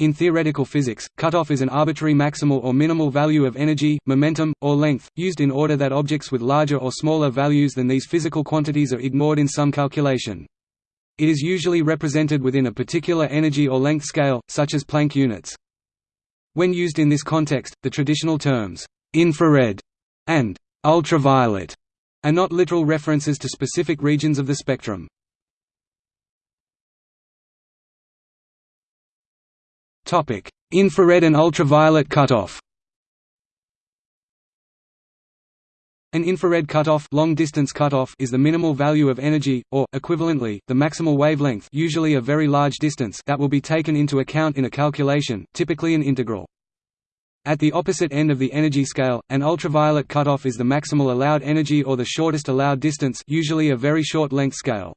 In theoretical physics, cutoff is an arbitrary maximal or minimal value of energy, momentum, or length, used in order that objects with larger or smaller values than these physical quantities are ignored in some calculation. It is usually represented within a particular energy or length scale, such as Planck units. When used in this context, the traditional terms, infrared and ultraviolet are not literal references to specific regions of the spectrum. Topic: Infrared and ultraviolet cutoff. An infrared cutoff, long distance cutoff is the minimal value of energy or equivalently the maximal wavelength, usually a very large distance that will be taken into account in a calculation, typically an integral. At the opposite end of the energy scale, an ultraviolet cutoff is the maximal allowed energy or the shortest allowed distance, usually a very short length scale.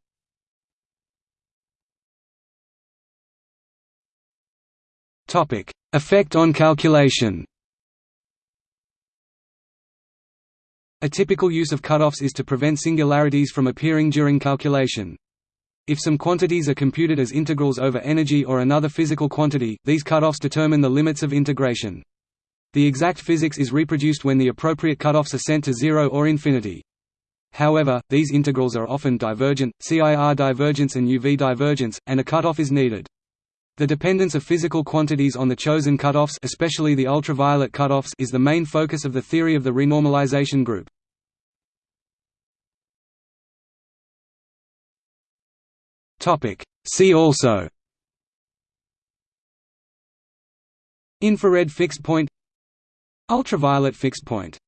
Topic: Effect on calculation. A typical use of cutoffs is to prevent singularities from appearing during calculation. If some quantities are computed as integrals over energy or another physical quantity, these cutoffs determine the limits of integration. The exact physics is reproduced when the appropriate cutoffs are sent to zero or infinity. However, these integrals are often divergent, see IR divergence and UV divergence, and a cutoff is needed. The dependence of physical quantities on the chosen cutoffs especially the ultraviolet cutoffs is the main focus of the theory of the renormalization group. See also. Infrared fixed point. Ultraviolet fixed point